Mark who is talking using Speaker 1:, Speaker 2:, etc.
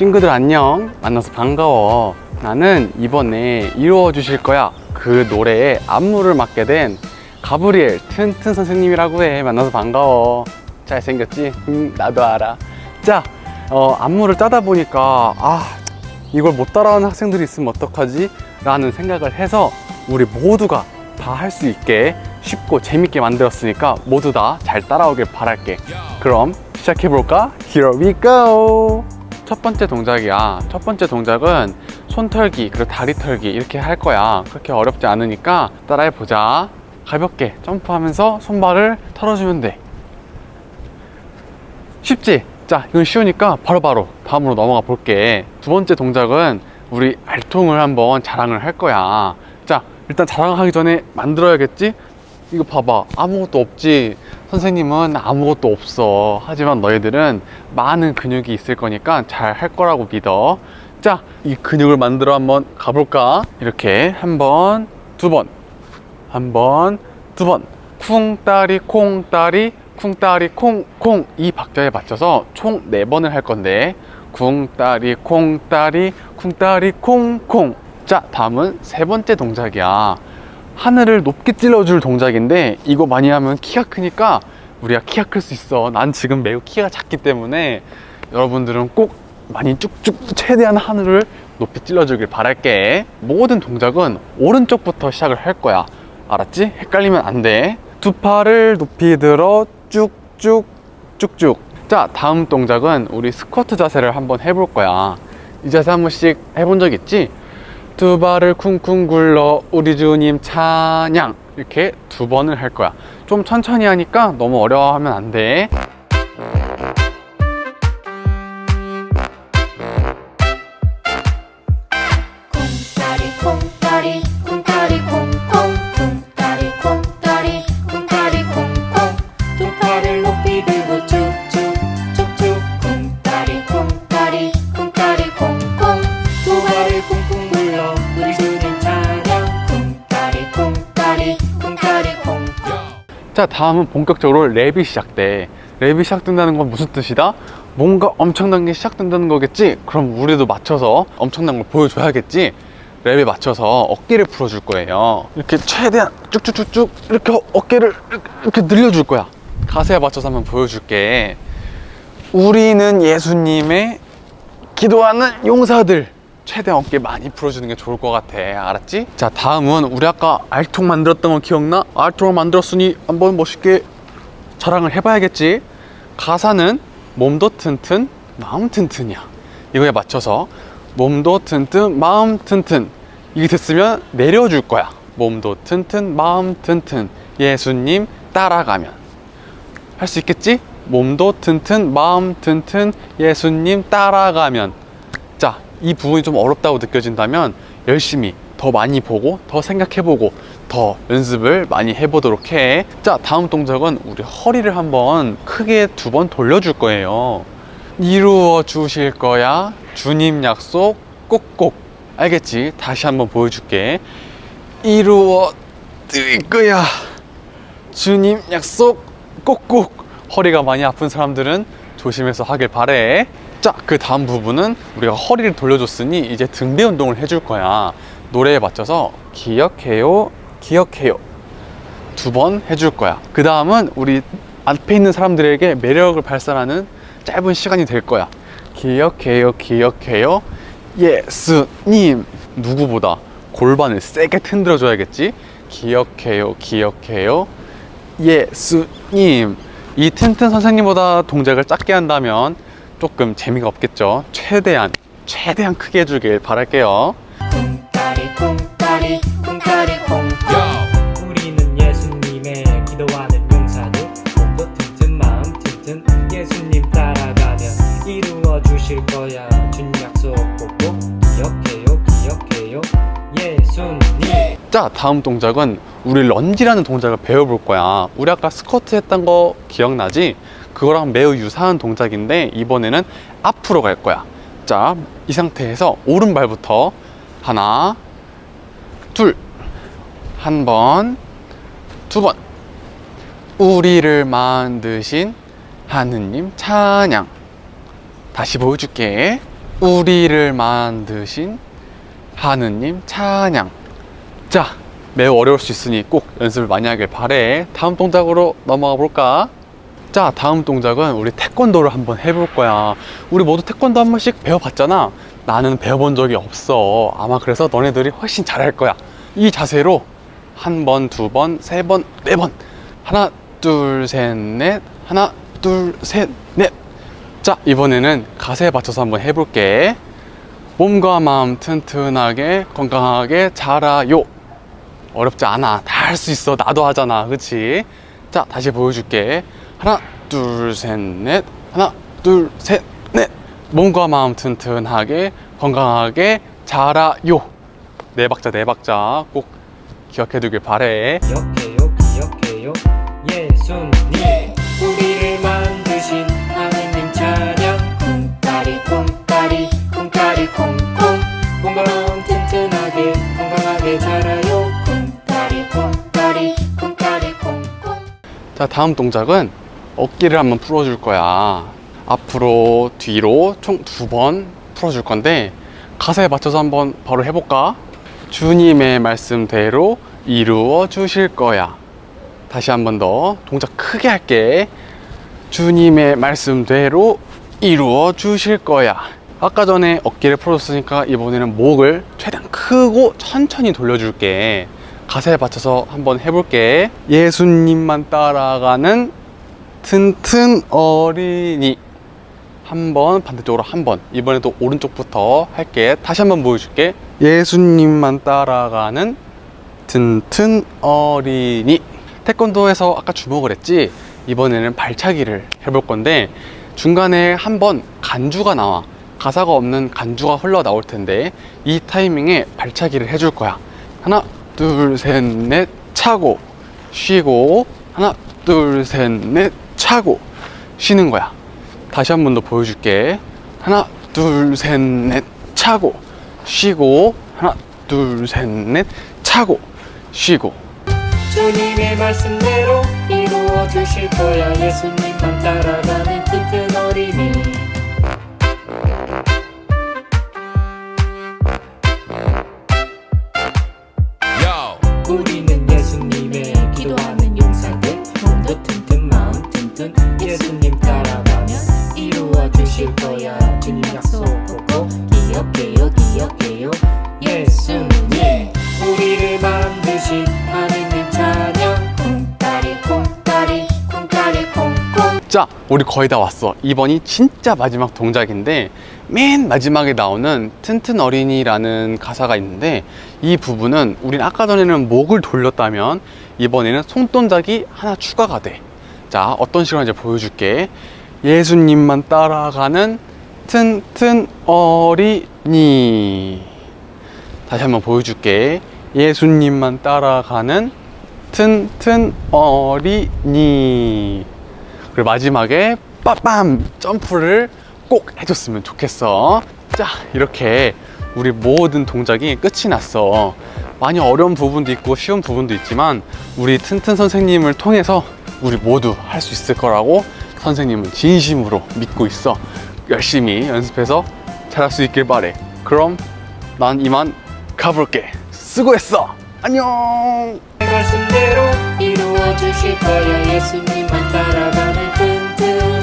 Speaker 1: 친구들 안녕 만나서 반가워 나는 이번에 이루어 주실 거야 그 노래에 안무를 맡게 된 가브리엘 튼튼 선생님이라고 해 만나서 반가워 잘생겼지? 음, 나도 알아 자 어, 안무를 짜다 보니까 아 이걸 못 따라하는 학생들이 있으면 어떡하지? 라는 생각을 해서 우리 모두가 다 할 수 있게 쉽고 재밌게 만들었으니까 모두 다 잘 따라오길 바랄게 그럼 시작해볼까? Here we go! 첫 번째 동작이야 첫 번째 동작은 손 털기 그리고 다리 털기 이렇게 할 거야. 그렇게 어렵지 않으니까 따라해보자. 가볍게 점프하면서 손발을 털어주면 돼. 쉽지? 자 이건 쉬우니까 바로바로 다음으로 넘어가 볼게. 두 번째 동작은 우리 알통을 한번 자랑을 할 거야. 자 일단 자랑하기 전에 만들어야겠지? 이거 봐봐. 아무것도 없지. 선생님은 아무것도 없어. 하지만 너희들은 많은 근육이 있을 거니까 잘 할 거라고 믿어. 자 이 근육을 만들어 한번 가볼까? 이렇게. 한번 두번 한 번 두 번. 쿵따리 콩따리 쿵따리 콩콩. 이 박자에 맞춰서 총 네 번을 할 건데. 쿵따리 콩따리 쿵따리 콩콩. 자 다음은 세 번째 동작이야 하늘을 높게 찔러줄 동작인데 이거 많이 하면 키가 크니까 우리가 키가 클 수 있어. 난 지금 매우 키가 작기 때문에 여러분들은 꼭 많이 쭉쭉 최대한 하늘을 높이 찔러주길 바랄게. 모든 동작은 오른쪽부터 시작을 할 거야. 알았지? 헷갈리면 안돼두 팔을 높이 들어 쭉쭉 쭉쭉. 자 다음 동작은 우리 스쿼트 자세를 한번 해볼 거야. 이 자세 한 번씩 해본 적 있지? 두 발을 쿵쿵 굴러 우리 주님 찬양. 이렇게 두 번을 할 거야. 좀 천천히 하니까 너무 어려워하면 안돼 자 다음은 본격적으로 랩이 시작돼 랩이 시작된다는 건 무슨 뜻이다? 뭔가 엄청난 게 시작된다는 거겠지? 그럼 우리도 맞춰서 엄청난 걸 보여줘야겠지? 랩에 맞춰서 어깨를 풀어줄 거예요 이렇게 최대한 쭉쭉쭉쭉 이렇게 어- 어깨를 이렇게- 늘려줄 거야 가사에 맞춰서 한번 보여줄게 우리는 예수님의 기도하는 용사들 최대한 어깨 많이 풀어주는 게 좋을 것 같아. 알았지? 자 다음은 우리 아까 알통 만들었던 거 기억나? 알통을 만들었으니 한번 멋있게 자랑을 해봐야겠지? 가사는 몸도 튼튼 마음 튼튼이야. 이거에 맞춰서 몸도 튼튼 마음 튼튼. 이게 됐으면 내려줄 거야. 몸도 튼튼 마음 튼튼. 예수님 따라가면. 할 수 있겠지? 몸도 튼튼 마음 튼튼. 예수님 따라가면. 자 이 부분이 좀 어렵다고 느껴진다면 열심히 더 많이 보고 더 생각해보고 더 연습을 많이 해보도록 해 자 다음 동작은 우리 허리를 한번 크게 두 번 돌려줄 거예요. 이루어 주실 거야. 주님 약속 꼭꼭. 알겠지? 다시 한번 보여줄게. 이루어 드릴 거야. 주님 약속 꼭꼭. 허리가 많이 아픈 사람들은 조심해서 하길 바래 자 그 다음 부분은 우리가 허리를 돌려줬으니 이제 등배 운동을 해줄 거야. 노래에 맞춰서 기억해요 기억해요. 두 번 해줄 거야. 그 다음은 우리 앞에 있는 사람들에게 매력을 발산하는 짧은 시간이 될 거야. 기억해요 기억해요. 예수님. 누구보다 골반을 세게 흔들어 줘야겠지? 기억해요 기억해요. 예수님. 이 튼튼 선생님보다 동작을 작게 한다면 조금 재미가 없겠죠? 최대한 최대한 크게 해주길 바랄게요.
Speaker 2: 콩다리 콩다리 콩다리 콩콩
Speaker 3: 우리는 예수님의 기도하는 용사들. 몸도 튼튼 마음 튼튼. 예수님 따라가면 이루어 주실 거야. 준 약속 꼭꼭 기억해요 기억해요. 예수님.
Speaker 1: 자 다음 동작은 우리 런지라는 동작을 배워볼 거야. 우리 아까 스쿼트 했던 거 기억나지? 그거랑 매우 유사한 동작인데 이번에는 앞으로 갈 거야 자 이 상태에서 오른발부터 하나 둘 한 번 두 번 우리를 만드신 하느님 찬양 다시 보여줄게 우리를 만드신 하느님 찬양. 자, 매우 어려울 수 있으니 꼭 연습을 많이 하길 바래. 다음 동작으로 넘어가 볼까? 자, 다음 동작은 우리 태권도를 한번 해볼 거야. 우리 모두 태권도 한 번씩 배워봤잖아. 나는 배워본 적이 없어. 아마 그래서 너네들이 훨씬 잘할 거야. 이 자세로 한 번, 두 번, 세 번, 네 번. 하나, 둘, 셋, 넷. 하나, 둘, 셋, 넷. 자, 이번에는 가세에 맞춰서 한번 해볼게. 몸과 마음 튼튼하게 건강하게 자라요. 어렵지 않아. 다 할 수 있어. 나도 하잖아. 그치? 자, 다시 보여줄게. 하나, 둘, 셋, 넷. 하나, 둘, 셋, 넷. 몸과 마음 튼튼하게 건강하게 자라요. 네 박자, 네 박자 꼭 기억해 두길 바래.
Speaker 3: 기억해요 기억해요 예수님 우리를 만드신 하느님 찬양
Speaker 2: 쿵따리 쿵따리 쿵따리 쿵쿵
Speaker 3: 몸과 마음 튼튼하게 건강하게 자라요
Speaker 2: 쿵따리 쿵따리 쿵따리 쿵쿵
Speaker 1: 자, 다음 동작은 어깨를 한번 풀어줄 거야. 앞으로, 뒤로 총 두 번 풀어줄 건데, 가사에 맞춰서 한번 바로 해볼까? 주님의 말씀대로 이루어 주실 거야. 다시 한 번 더 동작 크게 할게. 주님의 말씀대로 이루어 주실 거야. 아까 전에 어깨를 풀어줬으니까 이번에는 목을 최대한 크고 천천히 돌려줄게. 가사에 맞춰서 한번 해볼게. 예수님만 따라가는 튼튼 어린이. 한 번, 반대쪽으로 한 번. 이번에도 오른쪽부터 할게. 다시 한번 보여줄게. 예수님만 따라가는 튼튼 어린이. 태권도에서 아까 주먹을 했지? 이번에는 발차기를 해볼 건데, 중간에 한 번 간주가 나와. 가사가 없는 간주가 흘러 나올 텐데, 이 타이밍에 발차기를 해줄 거야. 하나, 둘, 셋, 넷, 차고, 쉬고, 하나, 둘, 셋, 넷, 차고, 쉬는 거야. 다시 한 번 더 보여줄게. 하나, 둘, 셋, 넷, 차고, 쉬고, 하나, 둘, 셋, 넷, 차고, 쉬고.
Speaker 3: 주님의 말씀대로 이루어 주실 거야 예수님만 따라가는 튼튼 어린이
Speaker 1: 자, 우리 거의 다 왔어. 이번이 진짜 마지막 동작인데, 맨 마지막에 나오는 튼튼 어린이라는 가사가 있는데, 이 부분은 우린 아까 전에는 목을 돌렸다면, 이번에는 손동작이 하나 추가가 돼. 자, 어떤 식으로 이제 보여줄게. 예수님만 따라가는 튼튼 어린이. 다시 한번 보여줄게. 예수님만 따라가는 튼튼 어린이. 그리고 마지막에 빠밤 점프를 꼭 해줬으면 좋겠어. 자, 이렇게 우리 모든 동작이 끝이 났어. 많이 어려운 부분도 있고 쉬운 부분도 있지만 우리 튼튼 선생님을 통해서 우리 모두 할 수 있을 거라고 선생님은 진심으로 믿고 있어. 열심히 연습해서 잘할 수 있길 바래. 그럼 난 이만 가볼게. 수고했어. 안녕.
Speaker 3: 말씀대로
Speaker 2: 이루어 주실 거야. 예수님만 따라가는 튼튼